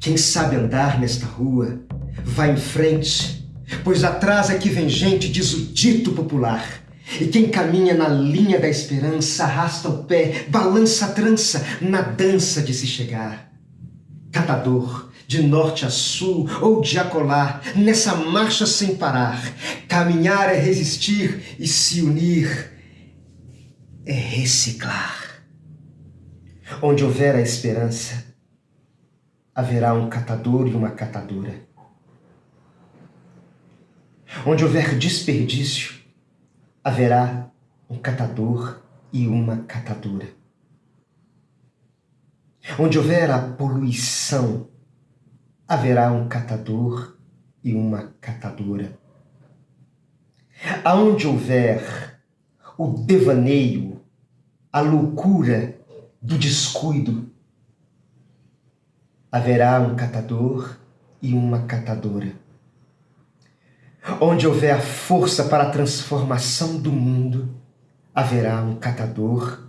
Quem sabe andar nesta rua, vai em frente, pois atrás é que vem gente, diz o dito popular. E quem caminha na linha da esperança, arrasta o pé, balança a trança, na dança de se chegar. Catador, de norte a sul ou de acolá, nessa marcha sem parar, caminhar é resistir e se unir é reciclar. Onde houver a esperança, haverá um catador e uma catadora. Onde houver desperdício, haverá um catador e uma catadora. Onde houver a poluição, haverá um catador e uma catadora. Aonde houver o devaneio, a loucura do descuido, haverá um catador e uma catadora. Onde houver a força para a transformação do mundo, haverá um catador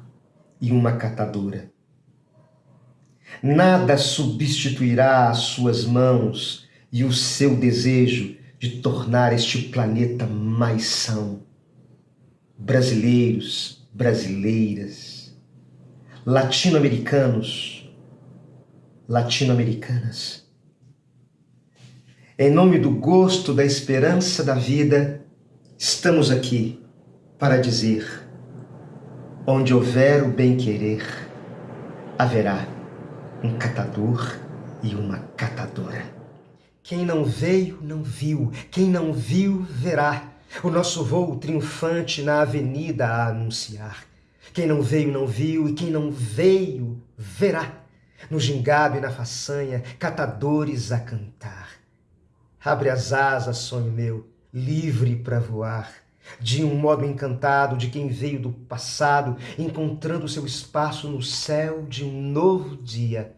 e uma catadora. Nada substituirá as suas mãos e o seu desejo de tornar este planeta mais são. Brasileiros, brasileiras, latino-americanos, latino-americanas. Em nome do gosto, da esperança da vida, estamos aqui para dizer: onde houver o bem-querer, haverá um catador e uma catadora. Quem não veio, não viu. Quem não viu, verá. O nosso voo triunfante na avenida a anunciar. Quem não veio, não viu, e quem não veio, verá no gingado e na façanha, catadores a cantar. Abre as asas, sonho meu, livre para voar, de um modo encantado de quem veio do passado, encontrando seu espaço no céu de um novo dia.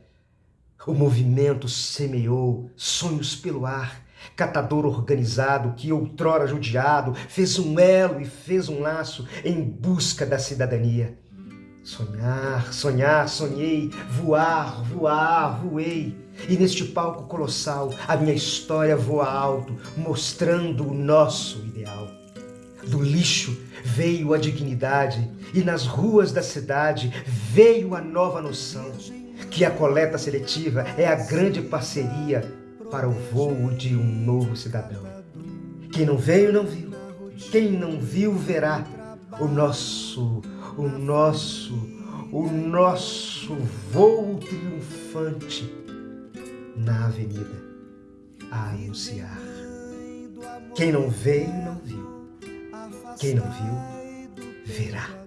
O movimento semeou sonhos pelo ar, catador organizado que outrora judiado fez um elo e fez um laço em busca da cidadania. Sonhar, sonhar, sonhei, voar, voar, voei. E neste palco colossal a minha história voa alto, mostrando o nosso ideal. Do lixo veio a dignidade e nas ruas da cidade veio a nova noção que a coleta seletiva é a grande parceria para o voo de um novo cidadão. Quem não veio, não viu. Quem não viu, verá o nosso o nosso, o nosso voo triunfante na avenida a anunciar. Quem não veio, não viu. Quem não viu, verá.